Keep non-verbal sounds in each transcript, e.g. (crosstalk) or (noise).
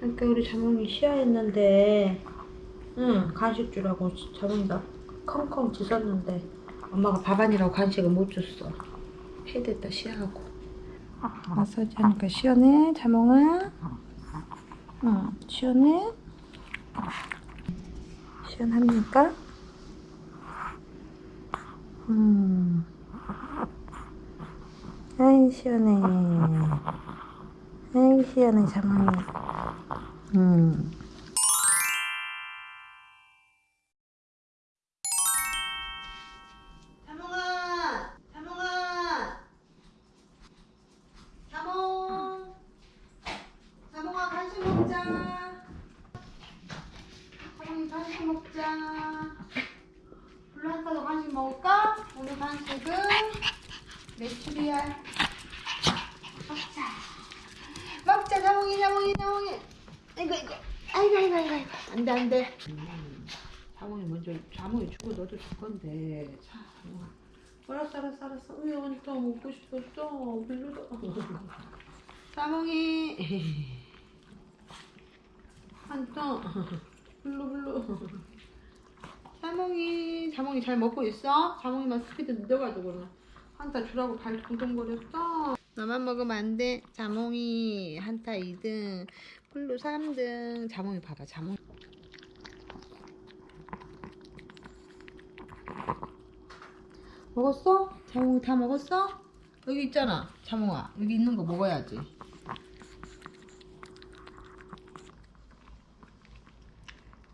그러니까 우리 자몽이 쉬어했는데 응 간식 주라고 자몽이가 컹컹 짖었는데 엄마가 밥안이라고 간식을 못 줬어. 패됐다 쉬하고. 마사지 하니까 시원해 자몽아? 응 시원해? 시원합니까? 음. 아이 시원해. 아이 시원해 자몽이 음. 자몽아, 자몽아, 자몽, 자몽아 간식 먹자. 자몽이 간식 먹자. 한가도 간식 먹을까? 오늘 간식은 메추리알. 먹자. 먹자 자몽이 자몽이 자몽이. 아이고 아이고 아이고 아이고 아이고 안돼 안돼. 자몽이 먼저 자몽이 주고 너도 줄 건데. 자. 알았어 알았어 알았어. 왜 언제 먹고 싶었어? 별로다. 자몽이. 한타 블루 블루. 자몽이 자몽이 잘 먹고 있어? 자몽이만 스피드 늦어가지고 한타 주라고 발 동동거렸어. 너만 먹으면 안 돼. 자몽이 한타 2등, 블루 3등. 자몽이 봐봐, 자몽. 먹었어? 자몽이 다 먹었어? 여기 있잖아, 자몽아. 여기 있는 거 먹어야지.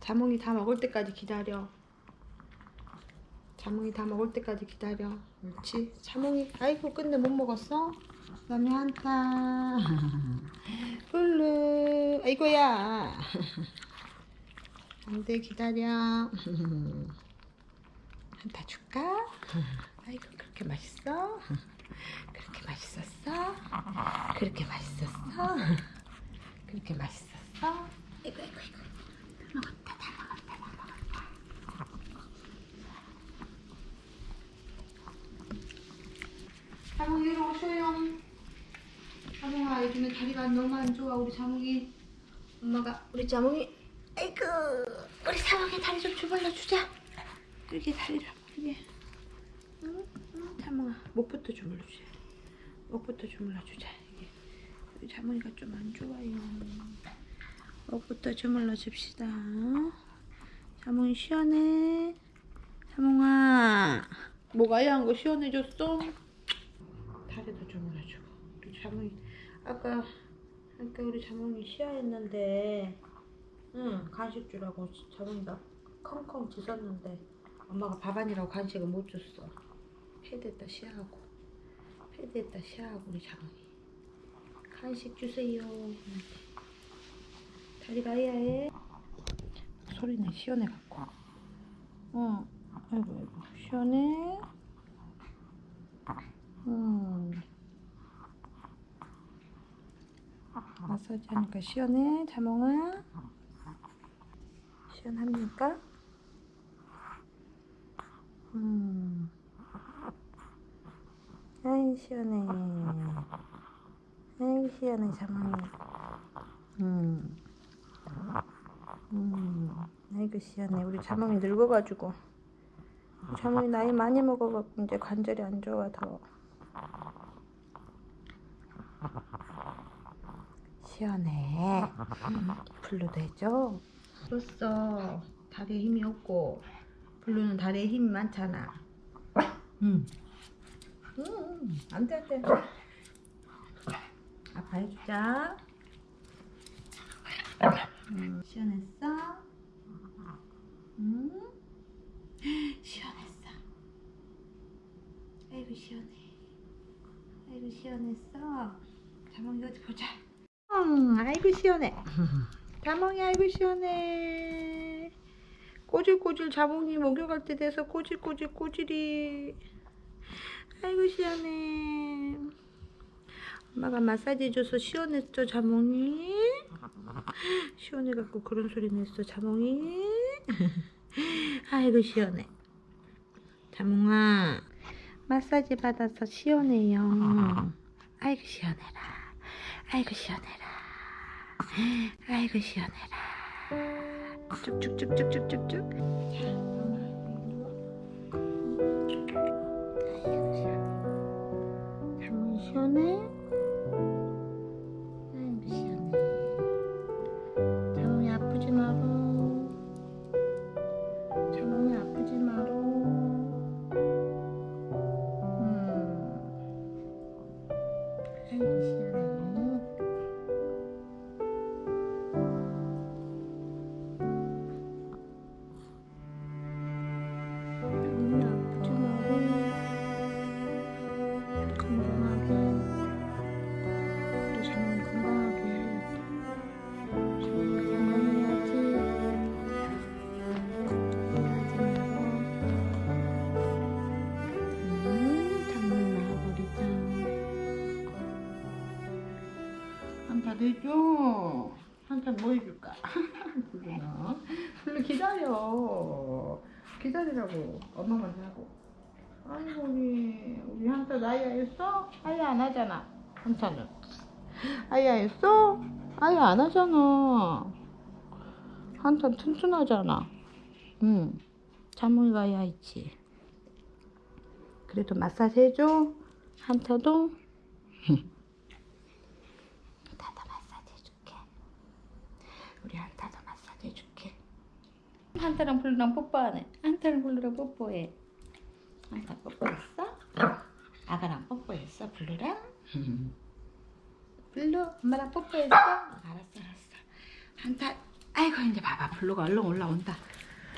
자몽이 다 먹을 때까지 기다려. 자몽이 다 먹을 때까지 기다려. 옳지. 자몽이, 아이고, 근데 못 먹었어? 그다음에 한타. (laughs) 아이고야. 안 돼, 기다려. 한타 줄까? 아이고, 그렇게 맛있어? 그렇게 맛있었어? 그렇게 맛있었어? 그렇게 맛있었어? 아이고, 아이고, 아이고. 자몽이 이리 오셔요. 자몽아 요즘에 다리가 너무 안 좋아 우리 자몽이 엄마가 우리 자몽이 아이고 우리 자몽이 다리 좀 주물러 주자. 이렇게 다리를 이게 응? 응? 자몽아 목부터 주물러 주자. 목부터 주물러 주자. 이게 우리 자몽이가 좀 안 좋아요. 목부터 주물러 줍시다. 자몽이 시원해. 자몽아 뭐가 야한 거 시원해졌어? 다리도 주물러주고 우리 자몽이 아까 아까 우리 자몽이 시야했는데 응 간식 주라고 자몽이가 컹컹 짖었는데 엄마가 밥안이라고 간식을 못 줬어. 패됐다 시야하고 패됐다 시야하고 우리 자몽이. 간식 주세요. 다리가 야해 소리내 시원해 갖고. 응 아이고 아이고. 시원해. 음. 마사지 하니까 시원해, 자몽아? 시원합니까? 음. 아이, 시원해. 아이, 시원해, 자몽이. 음. 음. 아이고, 시원해. 우리 자몽이 늙어가지고. 자몽이 나이 많이 먹어갖고 이제 관절이 안 좋아, 더. 시원해. 블루도 해줘. 떴어. 다리에 힘이 없고 블루는 다리에 힘이 많잖아. 응. 응. 안돼 안돼. 아빠 해주자. 음, 시원했어? 응? 시원했어. 아이고 시원해. 아이고 시원했어. 자몽이 어디 보자. 응, 아이고 시원해. (laughs) 자몽이 아이고 시원해. 꼬질꼬질 자몽이 목욕할 때 돼서 꼬질꼬질 꼬질이. 아이고 시원해. 엄마가 마사지 해줘서 시원했죠 자몽이? (laughs) 시원해갖고 그런 소리 냈어 자몽이? (laughs) 아이고 시원해. 자몽아 마사지 받아서 시원해요. 아이고 시원해라. 아이고 시원해라. 아이고 시원해라. 쭉쭉쭉쭉쭉쭉쭉. 나와버리자. 한잔 해줘. 한잔 뭐 해줄까? 불러나. 불러 기다려. 기다리라고. 엄마 먼저 하고. 아이고 우리 우리 한타 나이야 했어? 아예 안 하잖아. 한타는. 아야 했어? 아예 안 하잖아. 한탄 튼튼하잖아. 응. 자몽이가 아야 있지. 그래도 마사지 해줘. 한타도 (laughs) 마사지 해줄게. 우리 한타도 마사지 해줄게. 한타랑 블루랑 뽀뽀하네. 한타랑 블루랑 뽀뽀해. 한타 뽀뽀했어? 아가랑 뽀뽀했어? 블루랑? 블루 엄마랑 뽀뽀했어? 알았어 알았어 한타 아이고 이제 봐봐 블루가 얼른 올라온다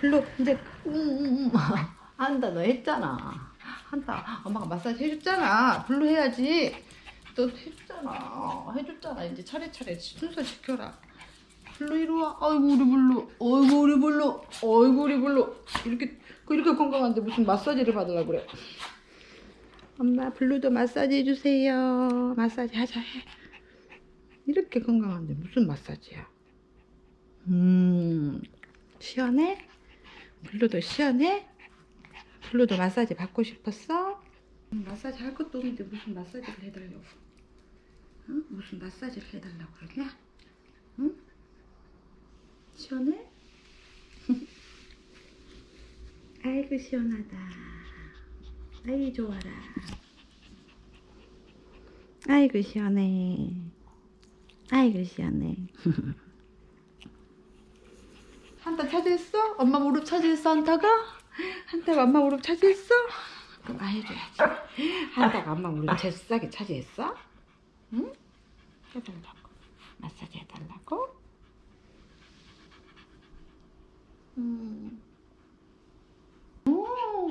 블루 이제 응응응 (laughs) 한타 너 했잖아 한타 엄마가 마사지 해줬잖아 블루 해야지 너 해줬잖아 해줬잖아 이제 차례차례 순서 지켜라 블루 이리 와 아이고 우리 블루 아이고 우리 블루 아이고 우리 블루 이렇게 이렇게 건강한데 무슨 마사지를 받으려고 그래 엄마 블루도 마사지 해주세요 마사지 하자 해 이렇게 건강한데 무슨 마사지야? 음, 시원해? 블루도 시원해? 블루도 마사지 받고 싶었어? 음, 마사지 할 것도 없는데 무슨 마사지를 해달라고? 응? 무슨 마사지를 해달라고 그러냐? 응? 시원해? (laughs) 아이고 시원하다. 아이 좋아라. 아이고 시원해. 아이고 시원해. (laughs) 한타 차지했어? 엄마 무릎 차지했어 한타가? 한타가 엄마 무릎 차지했어? 그럼 아 해줘야지. 한타가 엄마 무릎 제싸게 차지했어? 응? 해달라고. 마사지 해달라고? 음. 오,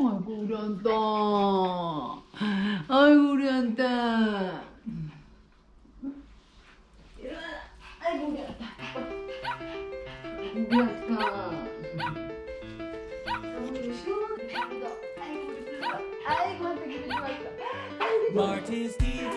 아이고 우리 한타. 아이고 우리 한타. 아이고 우리 한타. 우리 한타. 우리 시원하다. 아이고 우리 불러. 아이고 좋았어. 아이고 TV,